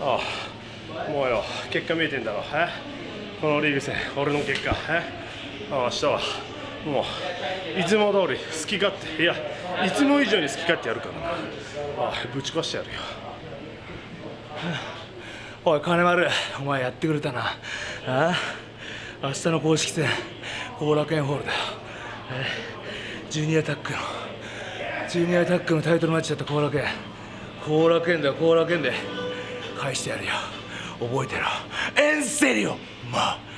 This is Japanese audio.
ああもうよ結果見えてんだろえ？このリーグ戦俺の結果え？ああ明日はもういつも通り好き勝手いやいつも以上に好き勝手やるからな。ああぶち壊してやるよ。おい金丸お前やってくれたな。ああ明日の公式戦後楽園ホールだよ。ジュニアタックのジュニアタックのタイトルマッチだった後楽園。後楽園だよ後楽園で。返してやるよ。覚えてろ。エンセリオ。まあ。